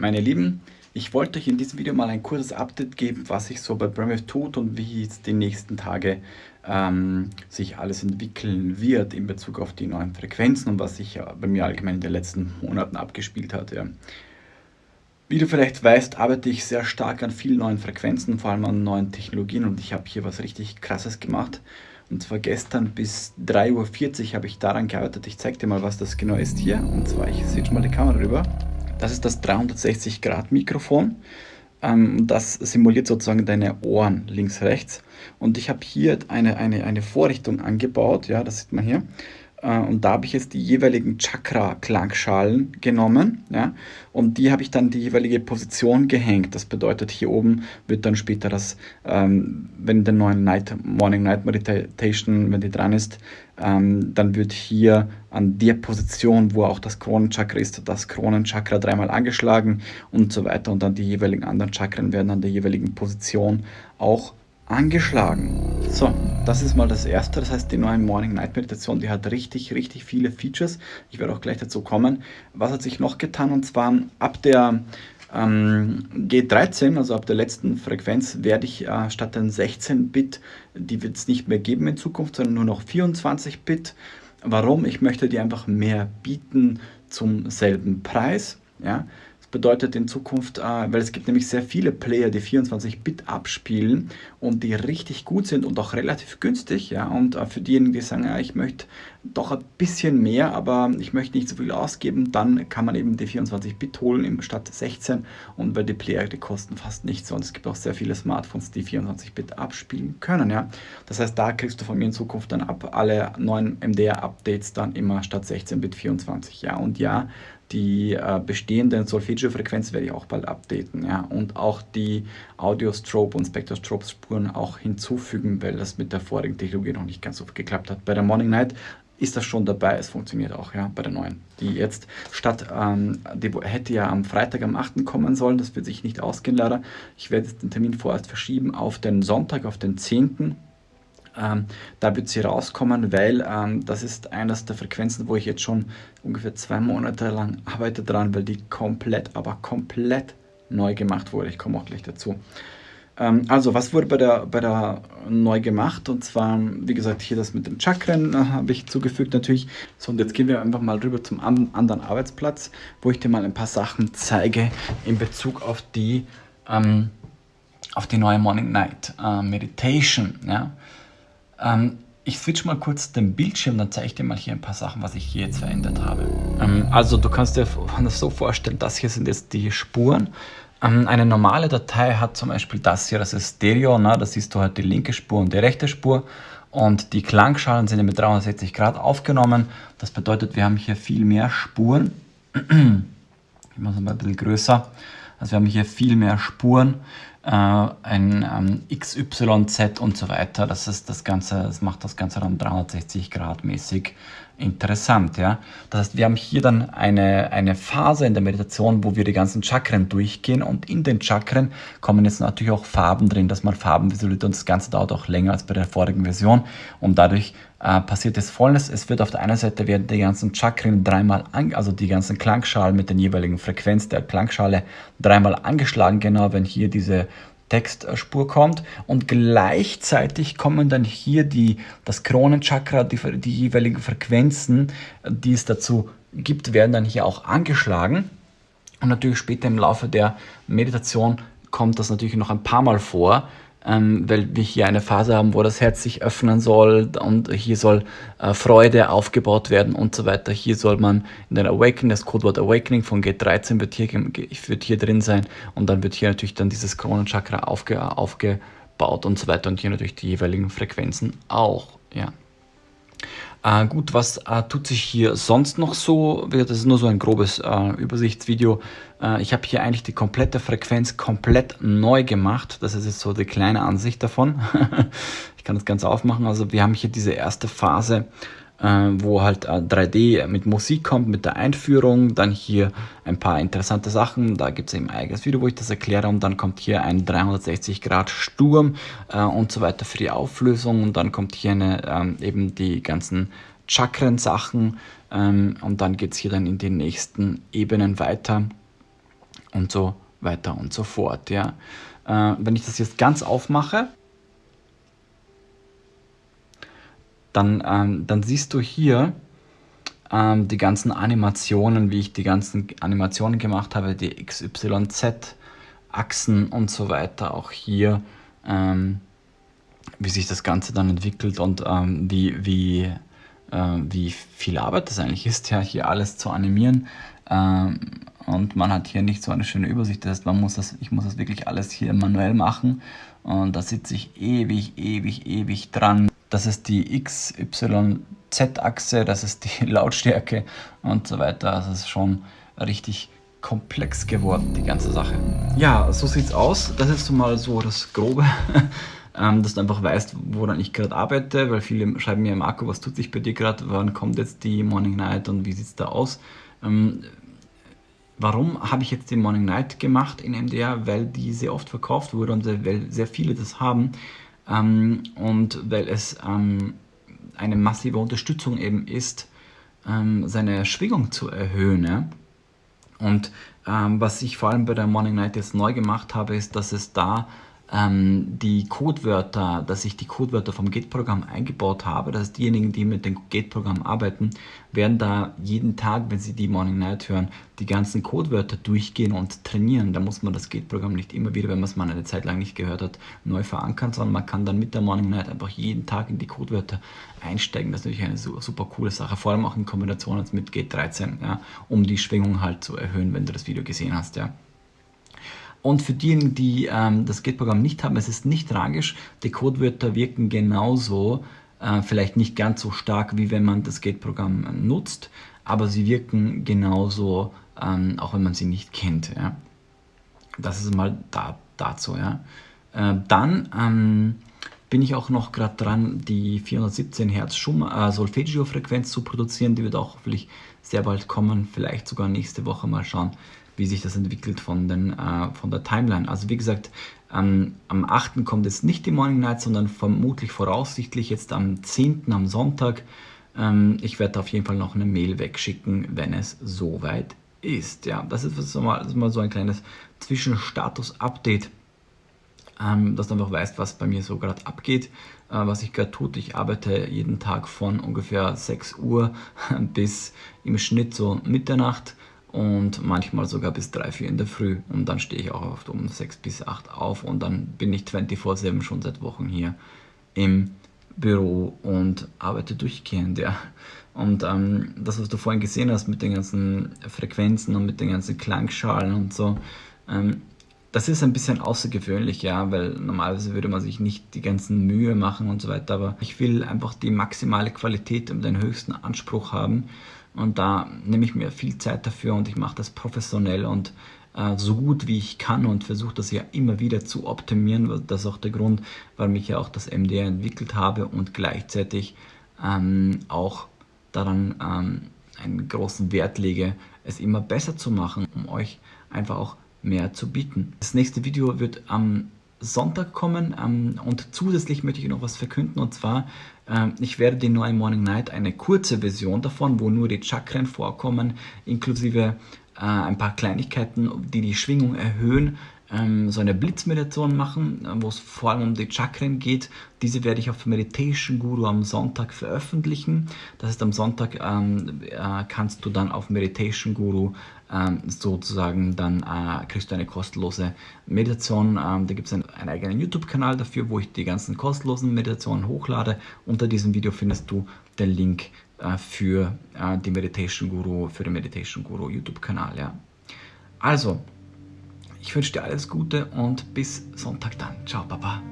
Meine Lieben, ich wollte euch in diesem Video mal ein kurzes Update geben, was sich so bei Bremwave tut und wie es die nächsten Tage ähm, sich alles entwickeln wird in Bezug auf die neuen Frequenzen und was sich ja bei mir allgemein in den letzten Monaten abgespielt hat. Ja. Wie du vielleicht weißt, arbeite ich sehr stark an vielen neuen Frequenzen, vor allem an neuen Technologien und ich habe hier was richtig krasses gemacht. Und zwar gestern bis 3.40 Uhr habe ich daran gearbeitet. Ich zeige dir mal, was das genau ist hier. Und zwar, ich schon mal die Kamera rüber. Das ist das 360 Grad Mikrofon. Ähm, das simuliert sozusagen deine Ohren links, rechts. Und ich habe hier eine, eine, eine Vorrichtung angebaut, ja, das sieht man hier. Äh, und da habe ich jetzt die jeweiligen Chakra-Klangschalen genommen ja, und die habe ich dann die jeweilige Position gehängt. Das bedeutet, hier oben wird dann später das, ähm, wenn der neuen Night, Morning Night Meditation, wenn die dran ist, ähm, dann wird hier an der Position, wo auch das Kronenchakra ist, das Kronenchakra dreimal angeschlagen und so weiter. Und dann die jeweiligen anderen Chakren werden an der jeweiligen Position auch angeschlagen. So, das ist mal das erste. Das heißt, die neue Morning Night Meditation, die hat richtig, richtig viele Features. Ich werde auch gleich dazu kommen. Was hat sich noch getan? Und zwar ab der ähm, G13, also ab der letzten Frequenz, werde ich äh, statt den 16-Bit, die wird es nicht mehr geben in Zukunft, sondern nur noch 24-Bit. Warum? Ich möchte die einfach mehr bieten zum selben Preis. Ja? Bedeutet in Zukunft, äh, weil es gibt nämlich sehr viele Player, die 24-Bit abspielen und die richtig gut sind und auch relativ günstig. Ja? Und äh, für diejenigen, die sagen, ja, ich möchte doch ein bisschen mehr, aber ich möchte nicht so viel ausgeben, dann kann man eben die 24-Bit holen statt 16 und weil die Player, die kosten fast nichts und es gibt auch sehr viele Smartphones, die 24-Bit abspielen können. Ja? Das heißt, da kriegst du von mir in Zukunft dann ab alle neuen MDR-Updates dann immer statt 16-Bit 24. Ja? Und ja, die äh, bestehenden Solfeggio-Frequenzen werde ich auch bald updaten. Ja? Und auch die Audio-Strobe und Spectrostrobe-Spuren auch hinzufügen, weil das mit der vorigen Technologie noch nicht ganz so geklappt hat. Bei der Morning Night ist das schon dabei, es funktioniert auch ja, bei der neuen. Die jetzt statt, ähm, die hätte ja am Freitag am 8. kommen sollen, das wird sich nicht ausgehen leider. Ich werde den Termin vorerst verschieben auf den Sonntag, auf den 10. Ähm, da wird sie rauskommen, weil ähm, das ist eines der Frequenzen, wo ich jetzt schon ungefähr zwei Monate lang arbeite dran, weil die komplett, aber komplett neu gemacht wurde. Ich komme auch gleich dazu. Ähm, also, was wurde bei der, bei der neu gemacht? Und zwar, wie gesagt, hier das mit den Chakren äh, habe ich zugefügt natürlich. So, und jetzt gehen wir einfach mal rüber zum an, anderen Arbeitsplatz, wo ich dir mal ein paar Sachen zeige in Bezug auf die, ähm, auf die neue Morning Night äh, Meditation. Ja? Ähm, ich switch mal kurz den Bildschirm, dann zeige ich dir mal hier ein paar Sachen, was ich hier jetzt verändert habe. Ähm, also du kannst dir das so vorstellen, das hier sind jetzt die Spuren. Ähm, eine normale Datei hat zum Beispiel das hier, das ist Stereo, ne? da siehst du halt die linke Spur und die rechte Spur. Und die Klangschalen sind mit 360 Grad aufgenommen. Das bedeutet, wir haben hier viel mehr Spuren. Ich mache es mal ein bisschen größer. Also wir haben hier viel mehr Spuren ein ähm, XYZ und so weiter. Das, ist das, Ganze, das macht das Ganze dann 360 Grad mäßig interessant. Ja? Das heißt, wir haben hier dann eine, eine Phase in der Meditation, wo wir die ganzen Chakren durchgehen und in den Chakren kommen jetzt natürlich auch Farben drin, dass man Farben visualisiert und das Ganze dauert auch länger als bei der vorigen Version und dadurch äh, passiert das Folgendes, es wird auf der einen Seite werden die ganzen Chakren dreimal, an, also die ganzen Klangschalen mit den jeweiligen Frequenz der Klangschale dreimal angeschlagen, genau wenn hier diese Textspur kommt. Und gleichzeitig kommen dann hier die, das Kronenchakra, die, die jeweiligen Frequenzen, die es dazu gibt, werden dann hier auch angeschlagen. Und natürlich später im Laufe der Meditation kommt das natürlich noch ein paar Mal vor, ähm, weil wir hier eine Phase haben, wo das Herz sich öffnen soll und hier soll äh, Freude aufgebaut werden und so weiter. Hier soll man in den Awakening, das Codewort Awakening von G13 wird hier, wird hier drin sein und dann wird hier natürlich dann dieses Kronenchakra aufge, aufgebaut und so weiter und hier natürlich die jeweiligen Frequenzen auch. Ja. Äh, gut, was äh, tut sich hier sonst noch so? Das ist nur so ein grobes äh, Übersichtsvideo. Ich habe hier eigentlich die komplette Frequenz komplett neu gemacht. Das ist jetzt so die kleine Ansicht davon. ich kann das Ganze aufmachen. Also wir haben hier diese erste Phase wo halt 3D äh, mit Musik kommt, mit der Einführung, dann hier ein paar interessante Sachen, da gibt es eben ein eigenes Video, wo ich das erkläre und dann kommt hier ein 360 Grad Sturm äh, und so weiter für die Auflösung und dann kommt hier eine, ähm, eben die ganzen Chakren-Sachen ähm, und dann geht es hier dann in die nächsten Ebenen weiter und so weiter und so fort. Ja. Äh, wenn ich das jetzt ganz aufmache, dann, ähm, dann siehst du hier ähm, die ganzen Animationen, wie ich die ganzen Animationen gemacht habe, die XYZ-Achsen und so weiter. Auch hier, ähm, wie sich das Ganze dann entwickelt und ähm, wie, wie, äh, wie viel Arbeit das eigentlich ist, ja, hier alles zu animieren. Ähm, und man hat hier nicht so eine schöne Übersicht. Das heißt, man muss das, ich muss das wirklich alles hier manuell machen. Und da sitze ich ewig, ewig, ewig dran. Das ist die XYZ-Achse, das ist die Lautstärke und so weiter. Das ist schon richtig komplex geworden, die ganze Sache. Ja, so sieht es aus. Das ist mal so das Grobe, ähm, dass du einfach weißt, woran ich gerade arbeite, weil viele schreiben mir, Marco, was tut sich bei dir gerade, wann kommt jetzt die Morning Night und wie sieht es da aus? Ähm, Warum habe ich jetzt die Morning Night gemacht in MDR? Weil die sehr oft verkauft wurde und weil sehr viele das haben ähm, und weil es ähm, eine massive Unterstützung eben ist, ähm, seine Schwingung zu erhöhen. Ja? Und ähm, was ich vor allem bei der Morning Night jetzt neu gemacht habe, ist, dass es da ähm, die Codewörter, dass ich die Codewörter vom Gate-Programm eingebaut habe. Das heißt, diejenigen, die mit dem Gate-Programm arbeiten, werden da jeden Tag, wenn sie die Morning Night hören, die ganzen Codewörter durchgehen und trainieren. Da muss man das Gate-Programm nicht immer wieder, wenn man es mal eine Zeit lang nicht gehört hat, neu verankern, sondern man kann dann mit der Morning Night einfach jeden Tag in die Codewörter einsteigen. Das ist natürlich eine super coole Sache, vor allem auch in Kombination mit Gate 13, ja, um die Schwingung halt zu erhöhen, wenn du das Video gesehen hast. Ja. Und für diejenigen, die ähm, das Gate-Programm nicht haben, es ist nicht tragisch. Die Codewörter wirken genauso, äh, vielleicht nicht ganz so stark, wie wenn man das Gate-Programm äh, nutzt, aber sie wirken genauso, ähm, auch wenn man sie nicht kennt. Ja. Das ist mal da, dazu. Ja. Äh, dann ähm, bin ich auch noch gerade dran, die 417 Hertz äh, Solfeggio-Frequenz zu produzieren. Die wird auch hoffentlich sehr bald kommen, vielleicht sogar nächste Woche mal schauen, wie sich das entwickelt von, den, äh, von der Timeline. Also wie gesagt, ähm, am 8. kommt jetzt nicht die Morning Night, sondern vermutlich voraussichtlich jetzt am 10. am Sonntag. Ähm, ich werde auf jeden Fall noch eine Mail wegschicken, wenn es soweit ist. Ja, das ist, das mal, das ist mal so ein kleines Zwischenstatus-Update, ähm, dass du einfach weißt, was bei mir so gerade abgeht, äh, was ich gerade tut. Ich arbeite jeden Tag von ungefähr 6 Uhr bis im Schnitt so Mitternacht und manchmal sogar bis 3, 4 in der Früh. Und dann stehe ich auch oft um 6 bis 8 auf und dann bin ich 24-7 schon seit Wochen hier im Büro und arbeite durchgehend, ja. Und ähm, das, was du vorhin gesehen hast mit den ganzen Frequenzen und mit den ganzen Klangschalen und so, ähm, das ist ein bisschen außergewöhnlich, ja, weil normalerweise würde man sich nicht die ganzen Mühe machen und so weiter, aber ich will einfach die maximale Qualität und den höchsten Anspruch haben und da nehme ich mir viel Zeit dafür und ich mache das professionell und äh, so gut wie ich kann und versuche das ja immer wieder zu optimieren. Das ist auch der Grund, warum ich ja auch das MDR entwickelt habe und gleichzeitig ähm, auch daran ähm, einen großen Wert lege, es immer besser zu machen, um euch einfach auch mehr zu bieten. Das nächste Video wird am Sonntag kommen ähm, und zusätzlich möchte ich noch was verkünden und zwar, ich werde die neue Morning Night, eine kurze Version davon, wo nur die Chakren vorkommen, inklusive äh, ein paar Kleinigkeiten, die die Schwingung erhöhen, ähm, so eine Blitzmeditation machen, äh, wo es vor allem um die Chakren geht. Diese werde ich auf Meditation Guru am Sonntag veröffentlichen. Das heißt, am Sonntag ähm, äh, kannst du dann auf Meditation Guru ähm, sozusagen, dann äh, kriegst du eine kostenlose Meditation. Ähm, da gibt es einen, einen, eigenen YouTube-Kanal dafür, wo ich die ganzen kostenlosen Meditationen hochlade. Unter diesem Video findest du den Link äh, für äh, die Meditation Guru, für den Meditation Guru YouTube-Kanal. Ja. Also, ich wünsche dir alles Gute und bis Sonntag dann. Ciao, Papa.